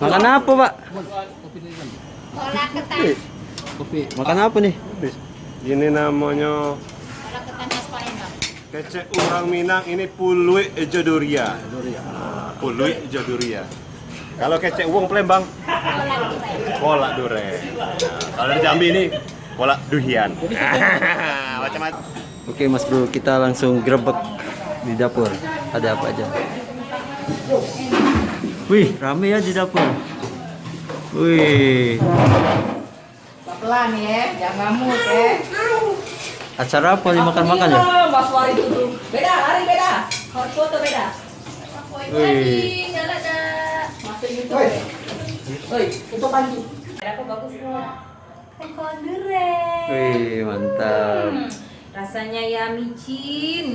Makan apa, Pak? Kolak ketan. Kopi. Makan apa nih? Ini namanya Kolak ketan khas Palembang. kecek orang Minang ini puluit jodoria. Puluit jodoria. Kalau kecek uang Palembang, Kolak dure. Nah, kalau di Jambi ini kolak duhian. Macam-macam. Oke, Mas Bro, kita langsung grebek di dapur. Ada apa aja? Wih, rame ya di dapur. Wih, Pelan ya, jangan ngamuk ya. acara apa nih makan-makan ya? Mas Wari dulu. Beda, hari beda. Hot foto beda. Wih, ada. Masuk YouTube. Woi, itu panji. Aku bagus kok. Kolak durian. wih, mantap. Rasanya ya micin.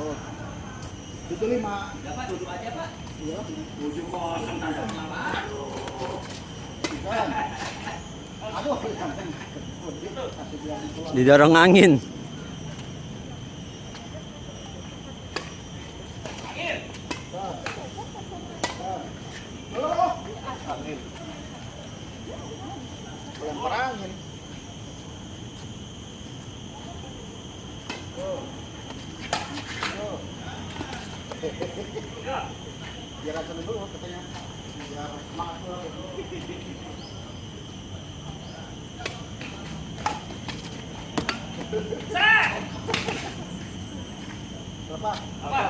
Oh. Itu lima. Dapat duduk aja, Pak. Iya. Tujuh kosong Aduh, Didorong angin. lempar angin. Biar aja dulu katanya. Biar semangat dulu. Berapa? Apa?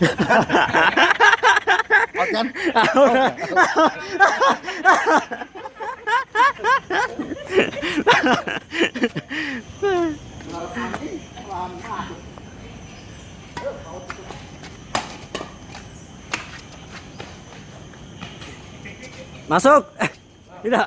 Masuk. Masuk. Eh, Tidak.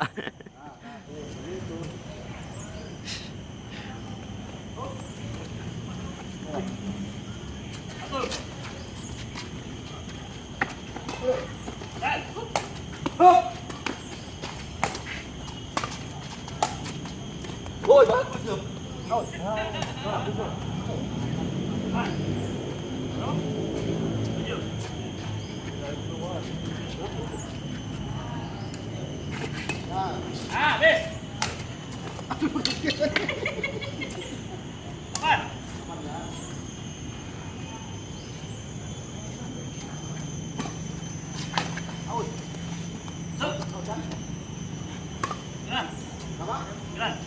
Sembilan.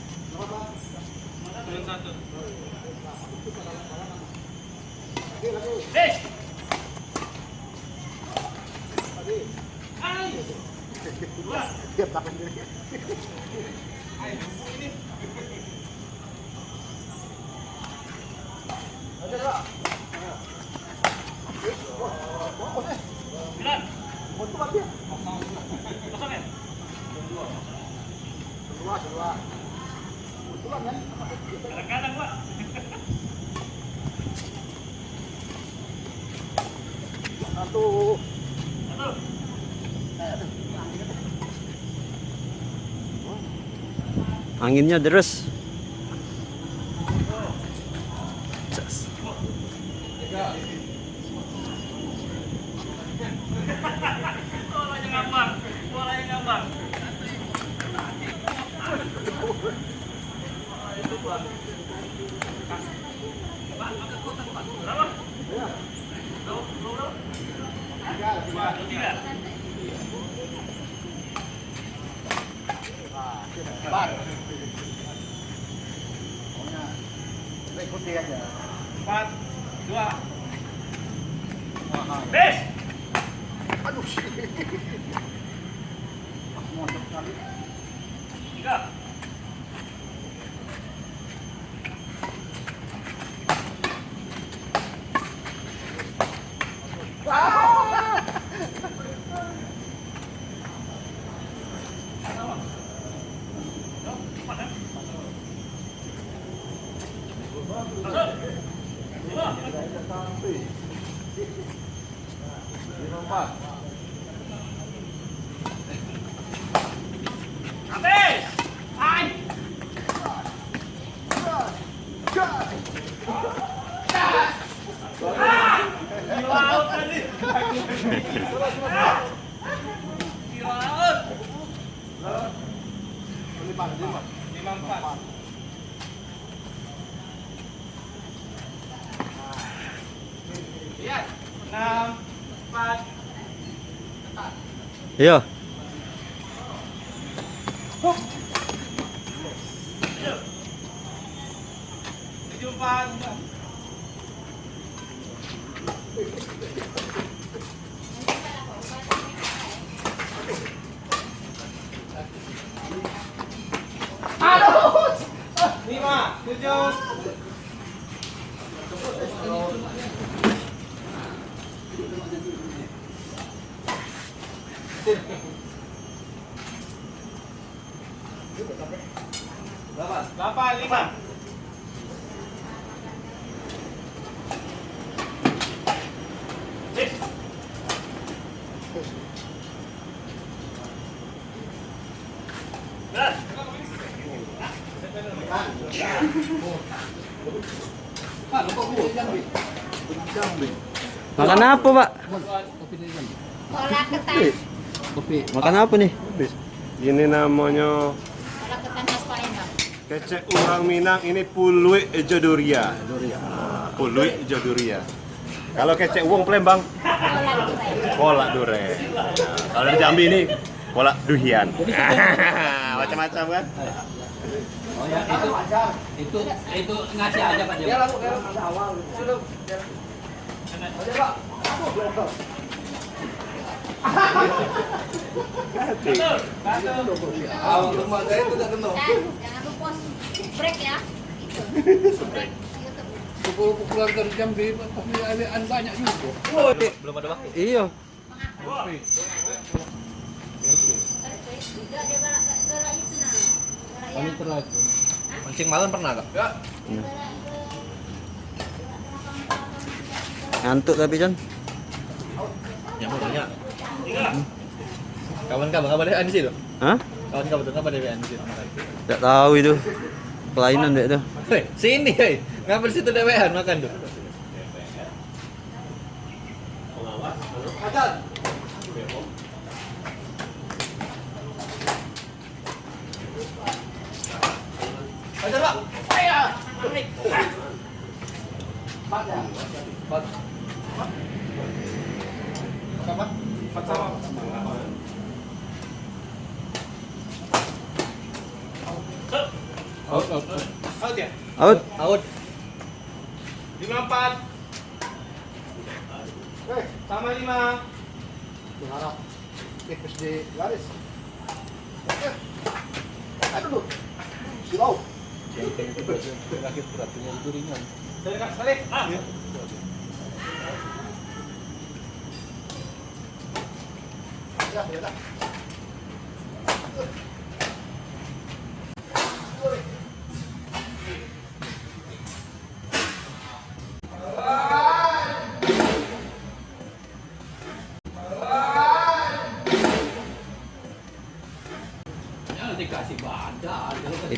Kosong ya? Anginnya deres. Cas. Bolanya ngambang. Bolanya ngambang. Tiga. Bar. Pokoknya kita ikuti aja. Empat. Dua. Bis. Aduh. Mantap sekali. Tiga. Habis. Hai. Di laut tadi. Di laut. Lima, lima. Lima empat. Lihat. Enam. Empat. Iya. Tujuh empat. Lima, tujuh. Delapan, lima. Six. Belas. Makan apa, Pak? Ketan. Makan apa nih? Ini namanya Kola ketan khas Palembang. kecek orang Minang ini puluit jodoria. Puluit jodoria. Kalau kecek uang Palembang, kolak duren. Nah, kalau di Jambi ini kolak duhian. Macam-macam kan? Oh ya, itu itu itu ngasih aja Pak Jam. Dan jangan lupa break ya. Itu. Break. YouTube. Pukul-pukulan dari Jambi, tapi alian banyak juga. Iya. Nah. Galak Kami yang terlaku. Mancing malam pernah gak? Ngantuk tapi, John. Ya mau tanya. Kawan-kawan kabar dari Ansi tuh. Hah? Kawan-kawan tuh kabar dari Ansi. Tidak tahu itu. Kelainan deh itu. Hei, sini hei. Ngapa di situ dewean makan tuh? Ya? Out. Out. Lima empat. Eh, Sama lima. berharap tipis di garis. Oke. Aduh, dulu. Silau. Terakhir beratnya itu ringan. Dari kak Saleh. Ah. Ya, ya. Jangan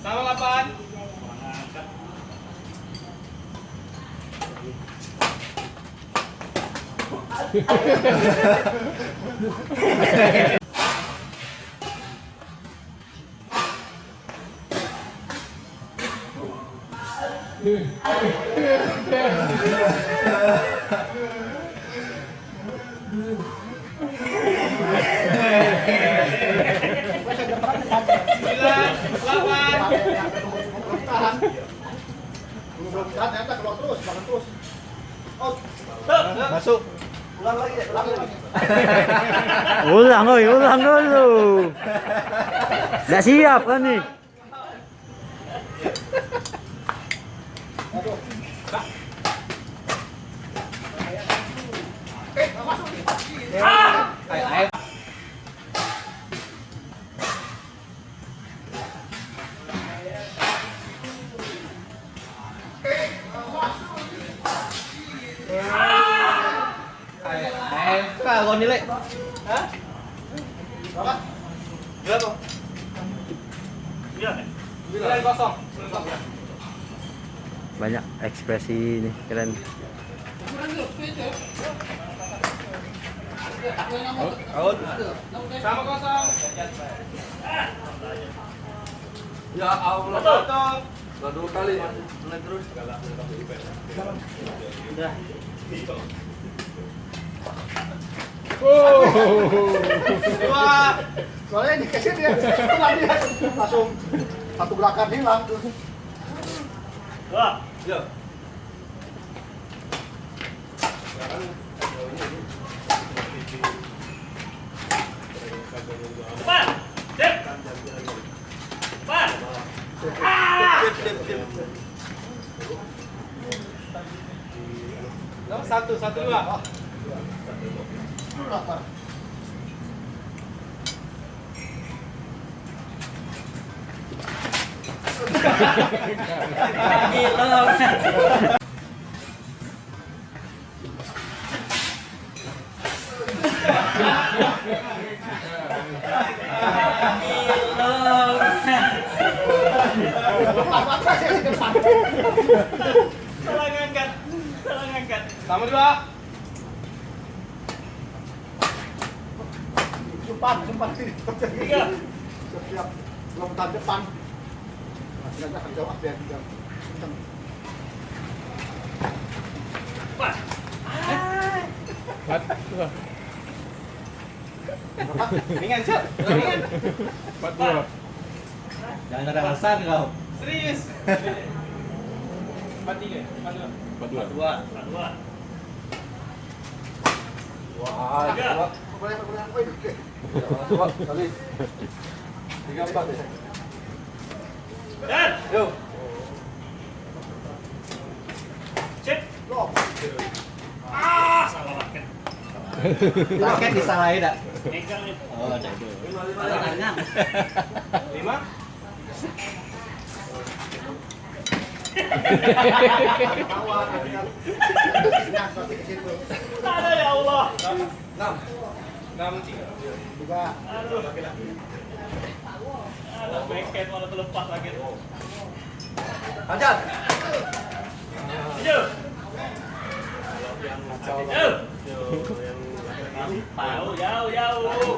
Sama delapan. Sembilan, Belum belum tahan, ternyata keluar terus, makan terus. Out. Masuk. Ulang lagi, ulang lagi. ulang oi, ulang dulu. Nggak siap kan nih? Banyak ekspresi ini keren. Sama kosong. Ya Allah. Dua. Soalnya dikasih dia, dia langsung satu gerakan hilang. Dua. Ya. Cepat. Cepat. Ah. Satu, satu dua. Salah ngangkat. Salah ngangkat. Sama dua. Sempat, sempat sini. Tiga. Setiap belum tahun depan. Nah, ternyata akan jawab dia juga. Kenceng. Empat. Berapa? Ringan, Cok. Ringan. Empat dua. Jangan ada alasan kau. Serius. Empat tiga. Empat dua. Empat dua. Dua. Empat dua. Wah, Tiga. Boleh, boleh, boleh. Coba. Tiga empat ya. Dan. Cek. Loh. Ah, raket. Raket disalahin tak? Megang. Oh. Lima. Ada yang pasti ke situ. Ada ya Allah. Enam. Tiga. Bengket malah lagi. Jauh, jauh, jauh.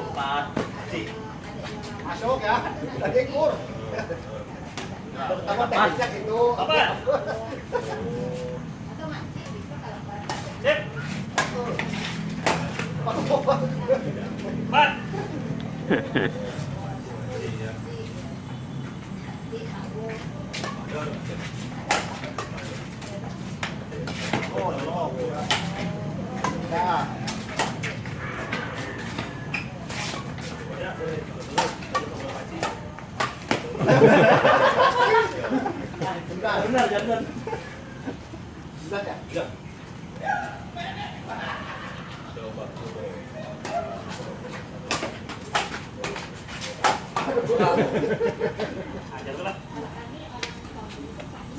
Masuk ya. Tadi kur. Pertama tekniknya gitu. Apa? Sip. へえ。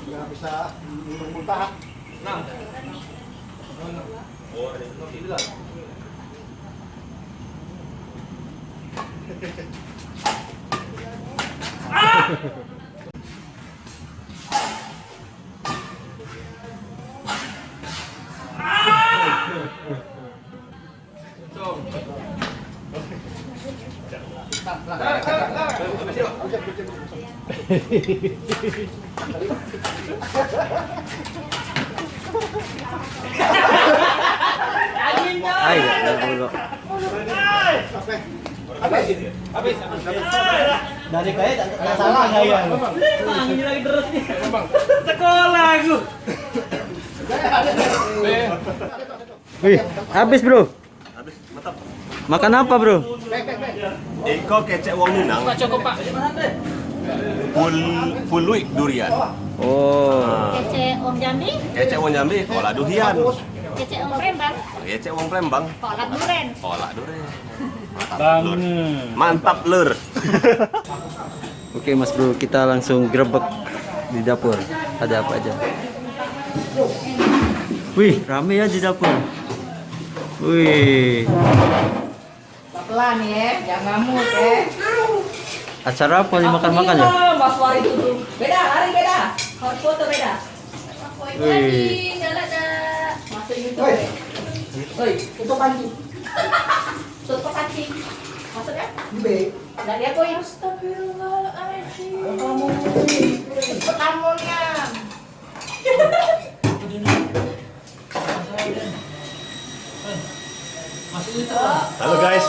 Nggak bisa muntah. Ay, nagulo. Dari kaya tak salah saya. Ini lagi terus nih. Sekolah aku. Wih, habis bro. Habis, mantap. Makan apa bro? Iko kecek wong Minang. Cukup pak. Pul puluik durian. Oh, Kece Om Jambi, Kecek wong Jambi, kolak durian. kece Om Palembang, Kecek wong Palembang, kolak duren. kolak durian. Mantap lur. Mantap lur. oke mas bro, kita langsung grebek di dapur. Ada apa aja? Wih, rame ya di dapur. Wih, Pelan ya, jangan ngamuk ya. Acara apa nih makan-makan ya? Mas Wari itu. Beda, hari beda. Hot foto beda. Wih, Masuk YouTube. Oi, tutup panci. Tutup panci. Masuk ya? Nggak dia kok yang Astagfirullahaladzim. Kamu kamunya. Halo guys.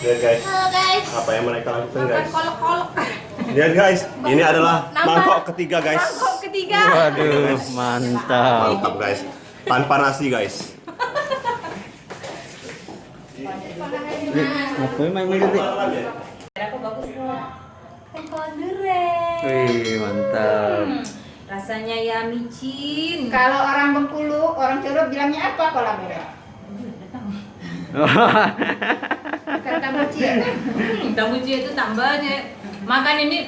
Lihat guys, Halo guys. apa yang mereka lakukan guys? kolok-kolok. Lihat guys, ini adalah mangkok ketiga guys. Mangkok ketiga. waduh, mantap. Mantap guys. Tanpa nasi guys. Ngapain main main? Aku bagus kok. Wih, mantap. Rasanya ya micin. Kalau orang Bengkulu, orang Cirebon bilangnya apa kolam merah? Bukan tambuci ya? Hmm, Damuji itu tambahnya. Makan ini.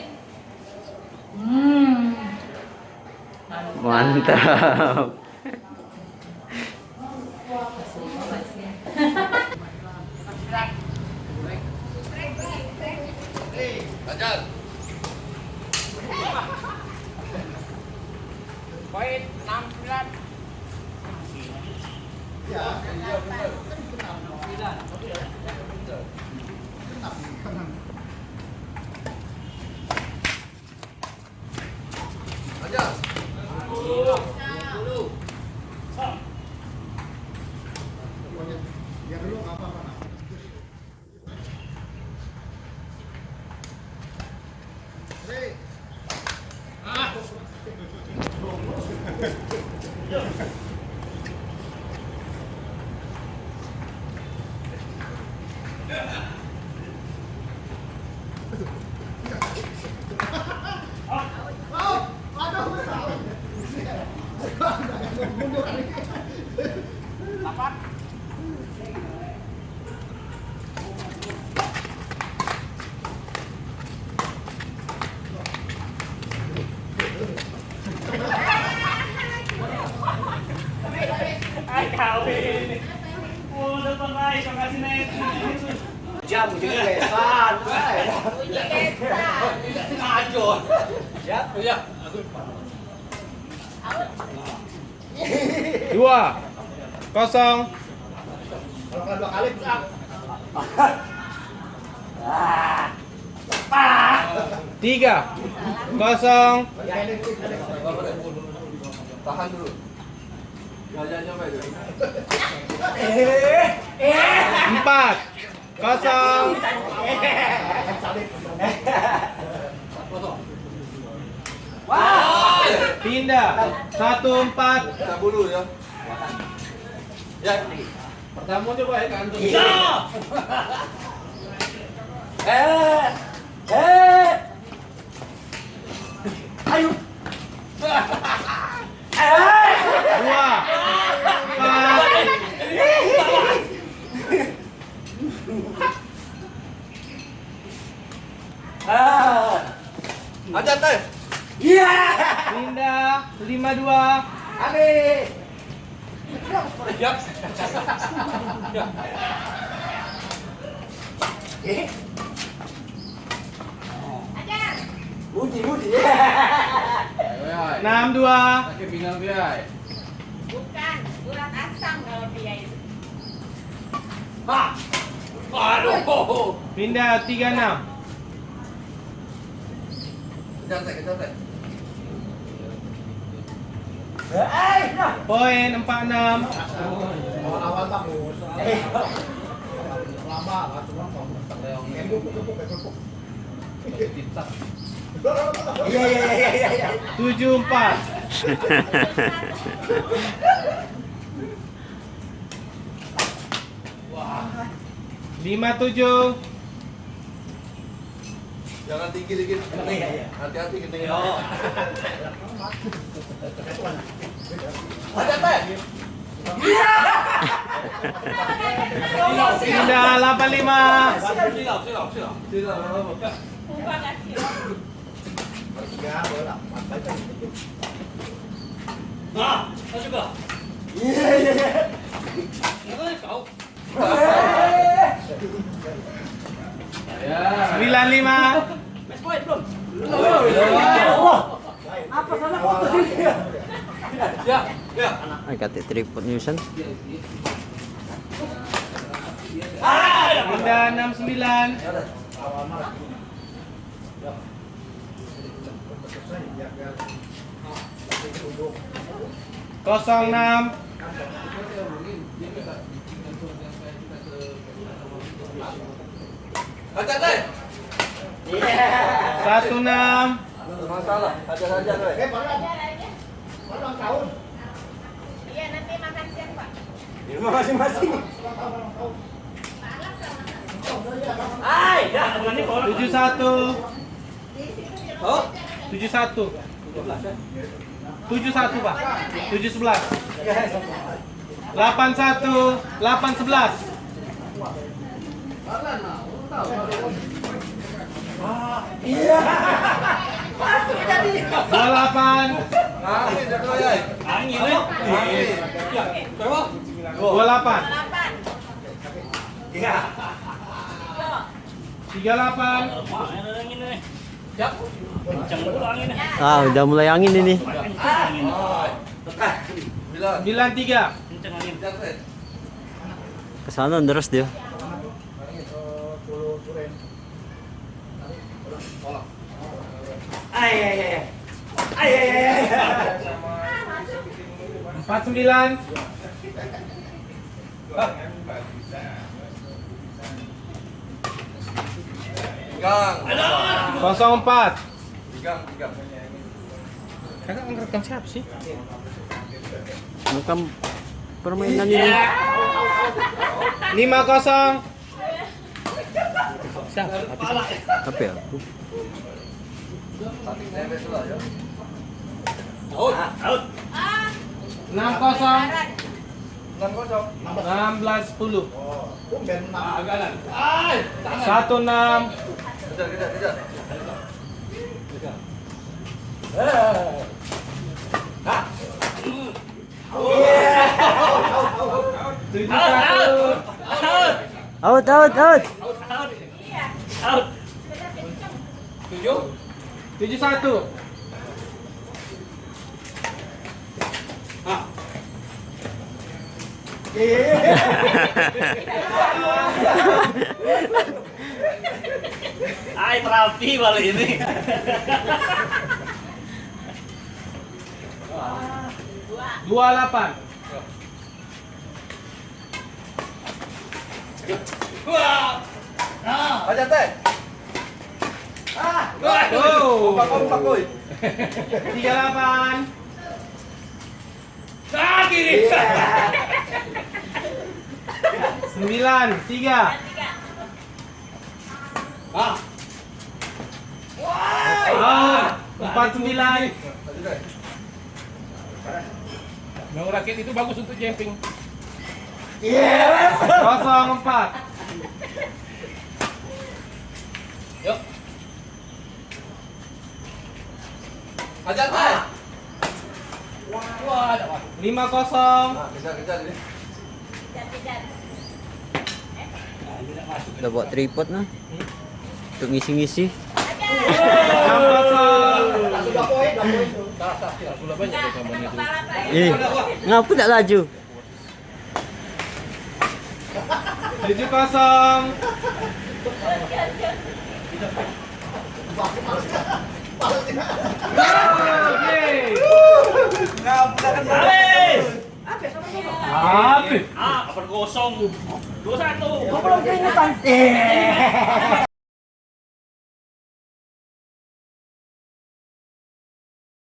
Hmm. Mantap. Ay, Dua. Kosong. Kalau dua kali, ah. Tiga. Kosong. Tahan dulu. Ya. Empat. Kosong. Pindah. Satu empat. Bulu ya. Ya. Pertama coba ya kan. Dua. Empat. Aja teh. Pindah. Lima dua. Siap. Enam dua. Pakai pinggang dia. Bukan, urat asam kalau dia itu. Aduh. Pindah. Tiga enam. Kejar teh, kejar teh. Poin empat enam. Awal-awal bagus. Lama, lah, cuma kamu. Kembuk, kembuk, kembuk. Tujuh empat. Lima tujuh. Jangan tinggi dikit. Hati-hati ketinggian. Aja teh. Pindah delapan lima. Silap, silap, silap. Silap. Ubah kasih. Ya, boleh lah. Sembilan lima. Ya, ya. Tripod san. Pindah enam sembilan. Kosong enam. Satu enam. Masalah, aja saja. Eh, baru baru ulang tahun. Iya, nanti makan siang, Pak. Tujuh satu. Tujuh satu. Tujuh satu pak. Tujuh sebelas. Delapan satu. Delapan sebelas. Dua delapan. Angin jago ya. Angin. Angin. Berapa? Delapan. Delapan. Tiga delapan. Ah, udah mulai angin ini. Bila. Sembilan tiga. Ke sana terus dia. Empat sembilan. Pegang. Kosong empat. Pegang, pegang. Kakak ngerekam siapa sih? Bukan permainan ini. Lima kosong. Siapa? Apa ya? Nempel dulu ya. Enam kosong. Enam kosong. Enam belas sepuluh. Tumben enam. Satu enam. Kejar, kejar, kejar. Tujuh satu. Out, out, out. Tujuh. Tujuh satu. Ay, terapi balik ini. Dua delapan. Aja teh. Ah, wow. Ah, kiri. Yeah. 9, 3. Ah. wow Ah, 49. mau rakit itu bagus untuk jumping. Yes. 04. Aja teh. Wah, ada apa? Lima kosong. Kejar, kejar ini. Udah buat tripod nah. Untuk ngisi-ngisi. Enam kosong. Eh, ngapa tak laju? Tujuh kosong. Apa? Ah, apa kosong? Dua satu.